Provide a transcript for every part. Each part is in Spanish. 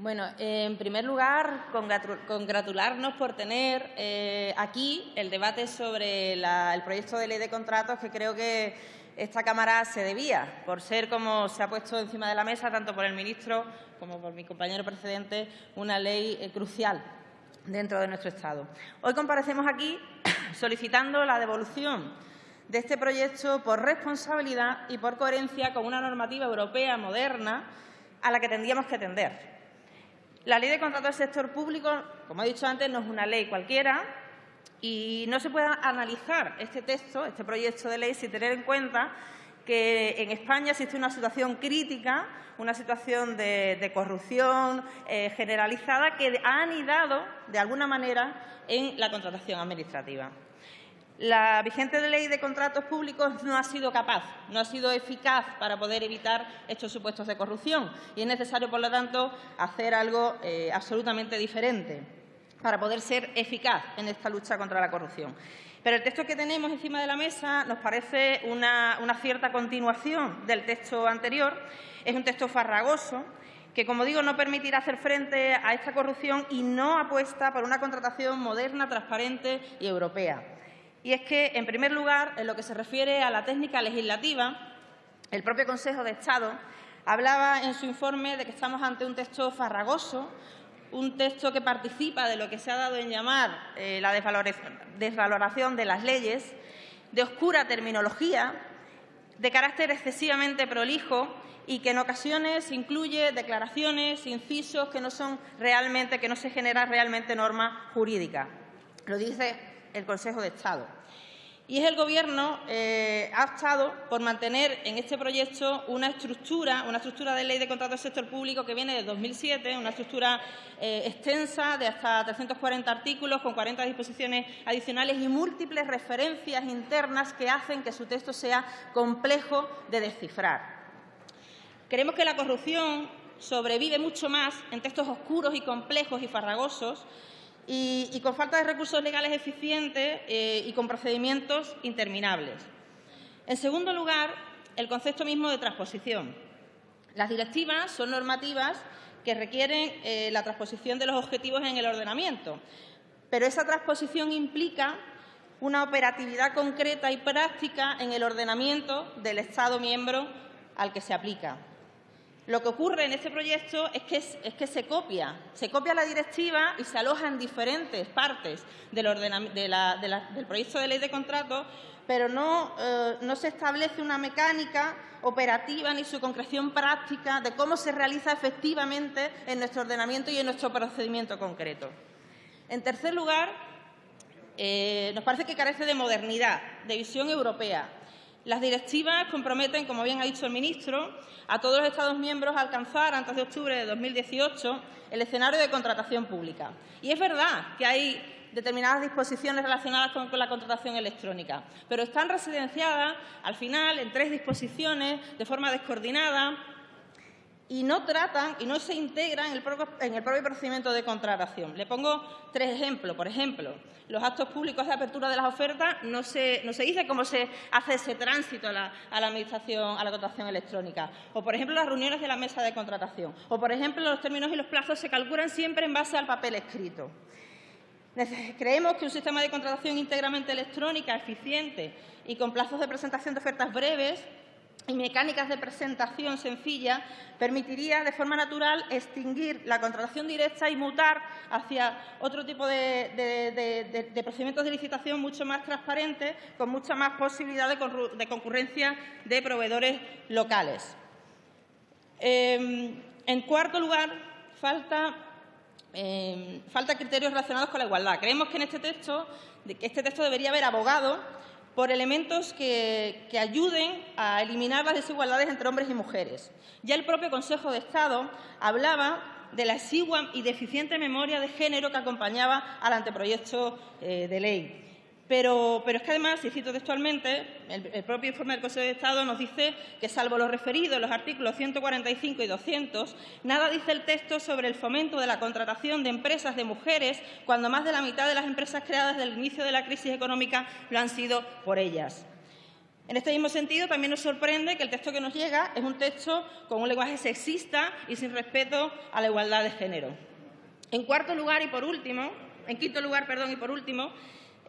Bueno, en primer lugar, congratularnos por tener eh, aquí el debate sobre el proyecto de ley de contratos que creo que esta Cámara se debía, por ser, como se ha puesto encima de la mesa, tanto por el ministro como por mi compañero precedente, una ley eh, crucial dentro de nuestro Estado. Hoy comparecemos aquí solicitando la devolución de este proyecto por responsabilidad y por coherencia con una normativa europea moderna a la que tendríamos que atender. La Ley de Contratos del Sector Público, como he dicho antes, no es una ley cualquiera y no se puede analizar este texto, este proyecto de ley, sin tener en cuenta que en España existe una situación crítica, una situación de, corrupción eh, generalizada que ha anidado, de alguna manera, en la contratación administrativa. La vigente ley de contratos públicos no ha sido capaz, no ha sido eficaz para poder evitar estos supuestos de corrupción y es necesario, por lo tanto, hacer algo eh, absolutamente diferente para poder ser eficaz en esta lucha contra la corrupción. Pero el texto que tenemos encima de la mesa nos parece una, una cierta continuación del texto anterior. Es un texto farragoso que, como digo, no permitirá hacer frente a esta corrupción y no apuesta por una contratación moderna, transparente y europea. Y es que, en primer lugar, en lo que se refiere a la técnica legislativa, el propio Consejo de Estado hablaba en su informe de que estamos ante un texto farragoso, un texto que participa de lo que se ha dado en llamar eh, la desvaloración de las leyes, de oscura terminología, de carácter excesivamente prolijo y que en ocasiones incluye declaraciones, incisos que no son realmente, que no se genera realmente norma jurídica. Lo dice el Consejo de Estado. Y es el Gobierno eh, ha optado por mantener en este proyecto una estructura, una estructura de ley de contrato del sector público que viene de 2007, una estructura eh, extensa de hasta 340 artículos con 40 disposiciones adicionales y múltiples referencias internas que hacen que su texto sea complejo de descifrar. Creemos que la corrupción sobrevive mucho más en textos oscuros y complejos y farragosos y, con falta de recursos legales eficientes eh, y con procedimientos interminables. En segundo lugar, el concepto mismo de transposición. Las directivas son normativas que requieren eh, la transposición de los objetivos en el ordenamiento, pero esa transposición implica una operatividad concreta y práctica en el ordenamiento del Estado miembro al que se aplica. Lo que ocurre en este proyecto es que, se copia, se copia la directiva y se aloja en diferentes partes del, proyecto de ley de contrato, pero no, eh, no se establece una mecánica operativa ni su concreción práctica de cómo se realiza efectivamente en nuestro ordenamiento y en nuestro procedimiento concreto. En tercer lugar, eh, nos parece que carece de modernidad, de visión europea, las directivas comprometen, como bien ha dicho el ministro, a todos los Estados miembros a alcanzar antes de octubre de 2018 el escenario de contratación pública. Y es verdad que hay determinadas disposiciones relacionadas con, la contratación electrónica, pero están residenciadas al final en tres disposiciones de forma descoordinada, y no tratan y no se integran en el, propio, procedimiento de contratación. Le pongo tres ejemplos. Por ejemplo, los actos públicos de apertura de las ofertas no se, no se dice cómo se hace ese tránsito a la, administración, a la contratación electrónica. O, por ejemplo, las reuniones de la mesa de contratación. O, por ejemplo, los términos y los plazos se calculan siempre en base al papel escrito. Creemos que un sistema de contratación íntegramente electrónica, eficiente y con plazos de presentación de ofertas breves y mecánicas de presentación sencilla permitiría de forma natural extinguir la contratación directa y mutar hacia otro tipo de, procedimientos de licitación mucho más transparentes, con mucha más posibilidad de, concurrencia de proveedores locales. Em, en cuarto lugar, falta, em, falta criterios relacionados con la igualdad. Creemos que en este texto, este texto debería haber abogado por elementos que, ayuden a eliminar las desigualdades entre hombres y mujeres. Ya el propio Consejo de Estado hablaba de la exigua y deficiente memoria de género que acompañaba al anteproyecto eh, de ley. Pero, es que además, y cito textualmente, el, propio informe del Consejo de Estado nos dice que, salvo lo referido en los artículos 145 y 200, nada dice el texto sobre el fomento de la contratación de empresas de mujeres, cuando más de la mitad de las empresas creadas desde el inicio de la crisis económica lo han sido por ellas. En este mismo sentido, también nos sorprende que el texto que nos llega es un texto con un lenguaje sexista y sin respeto a la igualdad de género. En cuarto lugar y por último, en quinto lugar, perdón, y por último,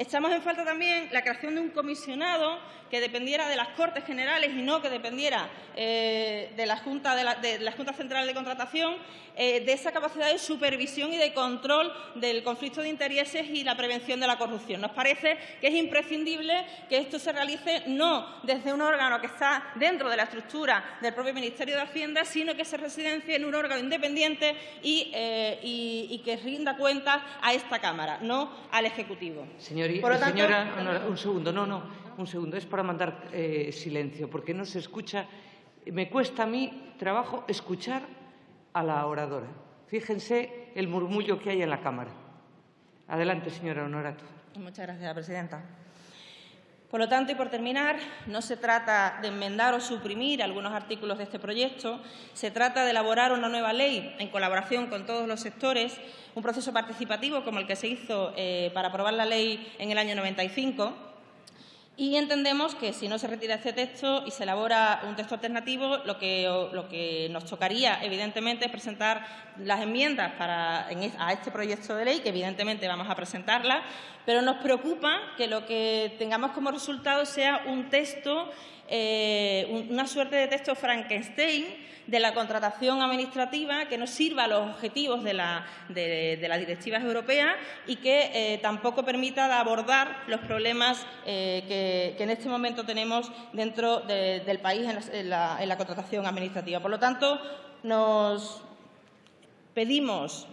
Echamos en falta también la creación de un comisionado que dependiera de las Cortes Generales y no que dependiera eh, de, la Junta, de, la, Junta Central de Contratación, eh, de esa capacidad de supervisión y de control del conflicto de intereses y la prevención de la corrupción. Nos parece que es imprescindible que esto se realice no desde un órgano que está dentro de la estructura del propio Ministerio de Hacienda, sino que se residencie en un órgano independiente y, eh, que rinda cuentas a esta Cámara, no al Ejecutivo. Señora, un segundo, no, no, un segundo, es para mandar eh, silencio, porque no se escucha. Me cuesta a mí trabajo escuchar a la oradora. Fíjense el murmullo que hay en la Cámara. Adelante, señora Honorato. Muchas gracias, presidenta. Por lo tanto, y por terminar, no se trata de enmendar o suprimir algunos artículos de este proyecto, se trata de elaborar una nueva ley en colaboración con todos los sectores, un proceso participativo como el que se hizo eh, para aprobar la ley en el año 95, y entendemos que si no se retira este texto y se elabora un texto alternativo, lo que, lo que nos tocaría, evidentemente, es presentar las enmiendas para, a este proyecto de ley, que evidentemente vamos a presentarla, pero nos preocupa que lo que tengamos como resultado sea un texto, eh, una suerte de texto Frankenstein, de la contratación administrativa que no sirva a los objetivos de, las directivas europeas y que eh, tampoco permita abordar los problemas eh, que, en este momento tenemos dentro del país en la, contratación administrativa. Por lo tanto, nos pedimos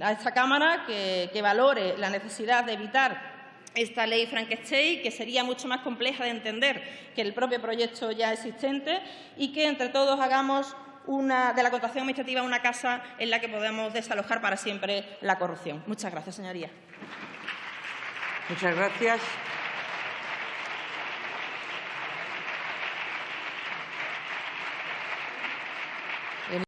a esta Cámara que valore la necesidad de evitar esta ley Frankenstein, que sería mucho más compleja de entender que el propio proyecto ya existente, y que entre todos hagamos de la contratación administrativa una casa en la que podamos desalojar para siempre la corrupción. Muchas gracias, señoría. Muchas gracias.